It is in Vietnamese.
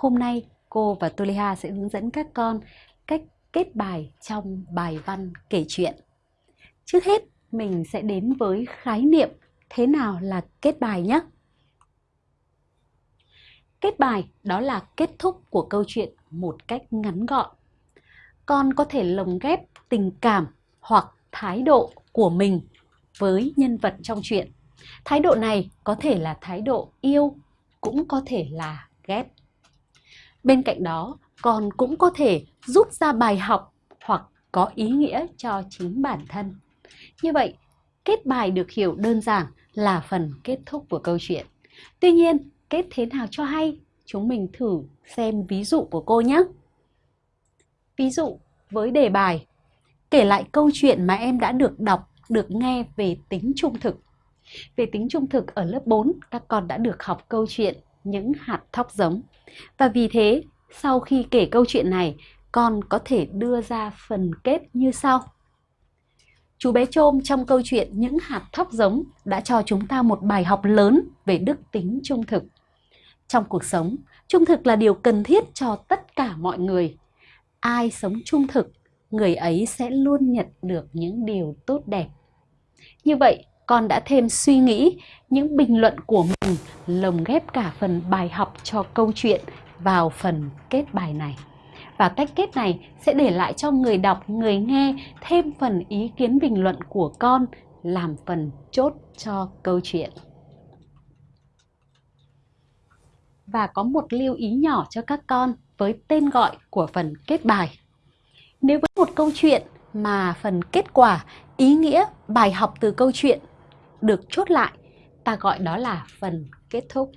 Hôm nay cô và Tuliha sẽ hướng dẫn các con cách kết bài trong bài văn kể chuyện. Trước hết, mình sẽ đến với khái niệm thế nào là kết bài nhé. Kết bài đó là kết thúc của câu chuyện một cách ngắn gọn. Con có thể lồng ghép tình cảm hoặc thái độ của mình với nhân vật trong chuyện. Thái độ này có thể là thái độ yêu, cũng có thể là ghét. Bên cạnh đó, con cũng có thể rút ra bài học hoặc có ý nghĩa cho chính bản thân. Như vậy, kết bài được hiểu đơn giản là phần kết thúc của câu chuyện. Tuy nhiên, kết thế nào cho hay? Chúng mình thử xem ví dụ của cô nhé. Ví dụ với đề bài, kể lại câu chuyện mà em đã được đọc, được nghe về tính trung thực. Về tính trung thực ở lớp 4, các con đã được học câu chuyện những hạt thóc giống. Và vì thế, sau khi kể câu chuyện này, con có thể đưa ra phần kết như sau. Chú bé Trôm trong câu chuyện Những hạt thóc giống đã cho chúng ta một bài học lớn về đức tính trung thực. Trong cuộc sống, trung thực là điều cần thiết cho tất cả mọi người. Ai sống trung thực, người ấy sẽ luôn nhận được những điều tốt đẹp. Như vậy, con đã thêm suy nghĩ những bình luận của mình lồng ghép cả phần bài học cho câu chuyện vào phần kết bài này. Và cách kết này sẽ để lại cho người đọc, người nghe thêm phần ý kiến bình luận của con làm phần chốt cho câu chuyện. Và có một lưu ý nhỏ cho các con với tên gọi của phần kết bài. Nếu với một câu chuyện mà phần kết quả, ý nghĩa, bài học từ câu chuyện được chốt lại, ta gọi đó là phần kết thúc.